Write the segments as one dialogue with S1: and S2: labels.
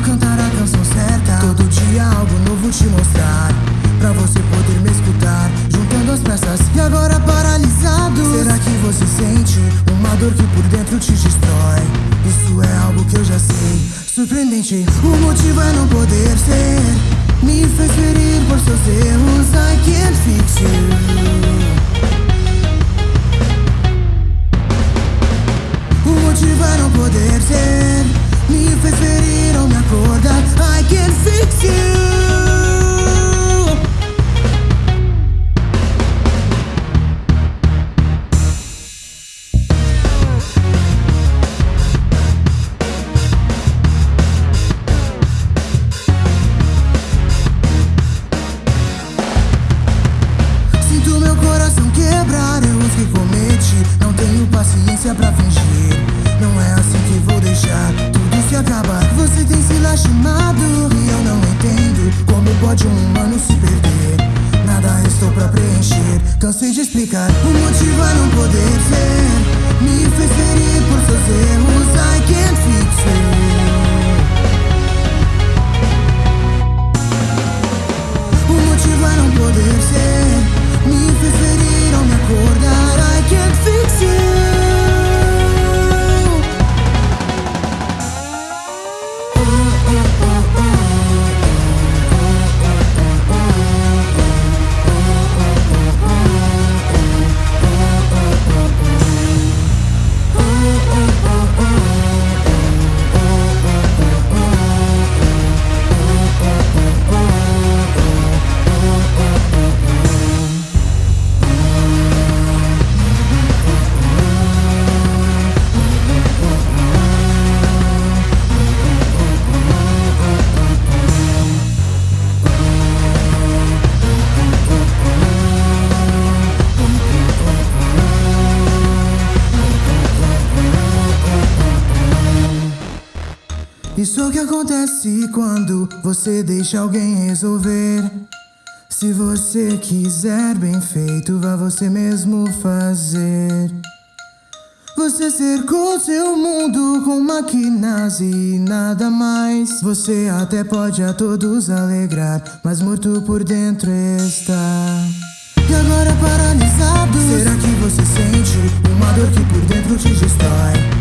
S1: cantar a canção certa. Todo dia algo novo te mostrar. Pra você poder me escutar. Juntando as peças e agora paralisado. Será que você sente uma dor que por dentro te destrói? Isso é algo que eu já sei. Surpreendente, o motivo é não poder ser. Me fez ferir por seus erros. I can't fix you. O motivo é não poder ser Me fez ferir ou me acordar. I can fix you. Sinto meu coração quebrar erros que cometi Não tenho paciência pra fingir. Não é assim que vou deixar tudo se acabar Você tem se lastimado e eu não entendo Como pode um humano se perder. Nada restou pra preencher Cansei de explicar O motivo é não poder ser Me fez ferir por seus erros I can't fix you O motivo é não poder ser Me fez ferir ao me acordar I can't Isso que acontece quando você deixa alguém resolver. Se você quiser bem feito, vá você mesmo fazer. Você cercou seu mundo com máquinas e nada mais. Você até pode a todos alegrar, mas morto por dentro está. E agora paralisado, será que você sente uma dor que por dentro te destrói?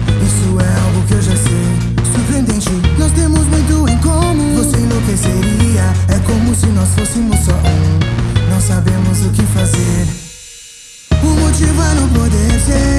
S1: say